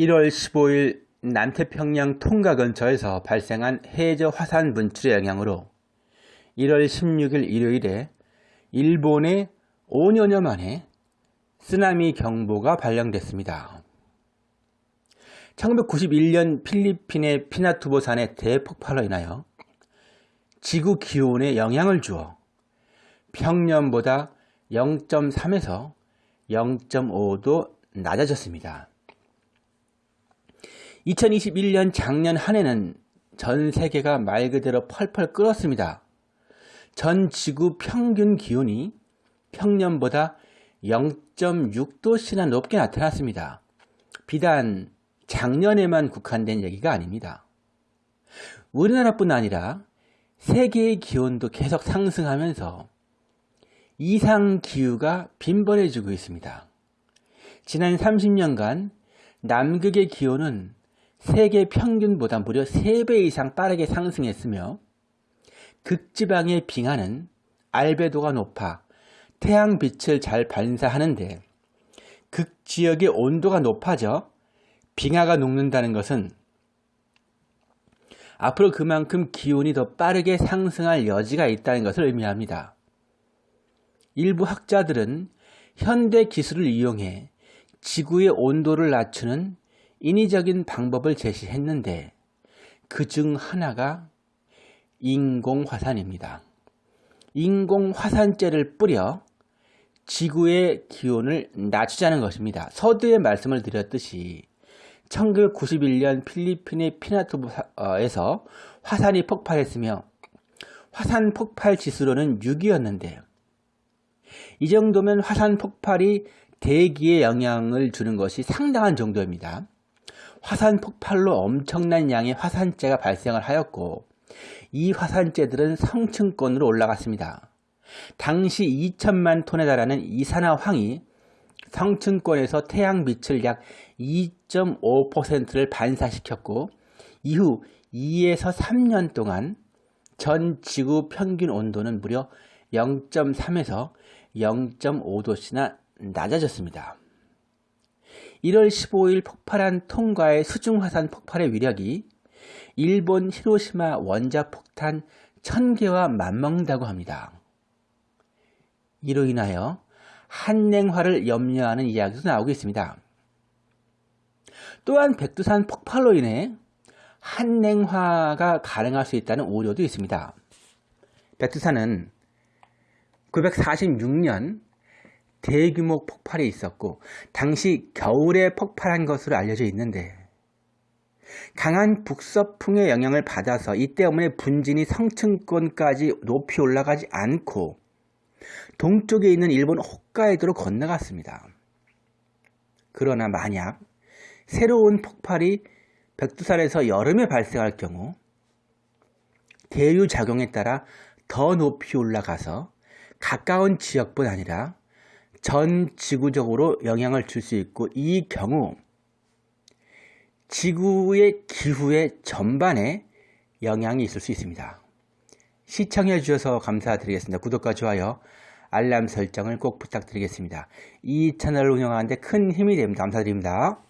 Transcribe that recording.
1월 15일 남태평양 통가 근처에서 발생한 해저 화산 분출의 영향으로 1월 16일 일요일에 일본에 5년여 만에 쓰나미 경보가 발령됐습니다. 1991년 필리핀의 피나투보산의 대폭발로 인하여 지구 기온에 영향을 주어 평년보다 0.3에서 0.5도 낮아졌습니다. 2021년 작년 한 해는 전 세계가 말 그대로 펄펄 끓었습니다. 전 지구 평균 기온이 평년보다 0.6도씨나 높게 나타났습니다. 비단 작년에만 국한된 얘기가 아닙니다. 우리나라뿐 아니라 세계의 기온도 계속 상승하면서 이상기후가 빈번해지고 있습니다. 지난 30년간 남극의 기온은 세계 평균보다 무려 3배 이상 빠르게 상승했으며 극지방의 빙하는 알베도가 높아 태양빛을 잘 반사하는데 극지역의 온도가 높아져 빙하가 녹는다는 것은 앞으로 그만큼 기온이 더 빠르게 상승할 여지가 있다는 것을 의미합니다. 일부 학자들은 현대 기술을 이용해 지구의 온도를 낮추는 인위적인 방법을 제시했는데 그 중 하나가 인공화산입니다. 인공화산재를 뿌려 지구의 기온을 낮추자는 것입니다. 서두에 말씀을 드렸듯이 1991년 필리핀의 피나투에서 화산이 폭발했으며 화산 폭발 지수로는 6이었는데 이 정도면 화산 폭발이 대기에 영향을 주는 것이 상당한 정도입니다. 화산 폭발로 엄청난 양의 화산재가 발생을 하였고 이 화산재들은 성층권으로 올라갔습니다. 당시 2천만 톤에 달하는 이산화황이 성층권에서 태양빛을 약 2.5%를 반사시켰고 이후 2에서 3년 동안 전 지구 평균 온도는 무려 0.3에서 0.5도씨나 낮아졌습니다. 1월 15일 폭발한 통과의 수중화산 폭발의 위력이 일본 히로시마 원자폭탄 1000개와 맞먹는다고 합니다. 이로 인하여 한냉화를 염려하는 이야기도 나오고 있습니다. 또한 백두산 폭발로 인해 한냉화가 가능할 수 있다는 우려도 있습니다. 백두산은 946년 대규모 폭발이 있었고 당시 겨울에 폭발한 것으로 알려져 있는데 강한 북서풍의 영향을 받아서 이 때문에 분진이 성층권까지 높이 올라가지 않고 동쪽에 있는 일본 홋카이도로 건너갔습니다. 그러나 만약 새로운 폭발이 백두산에서 여름에 발생할 경우 대류 작용에 따라 더 높이 올라가서 가까운 지역뿐 아니라 전 지구적으로 영향을 줄 수 있고 이 경우 지구의 기후의 전반에 영향이 있을 수 있습니다. 시청해 주셔서 감사드리겠습니다. 구독과 좋아요, 알람 설정을 꼭 부탁드리겠습니다. 이 채널을 운영하는데 큰 힘이 됩니다. 감사드립니다.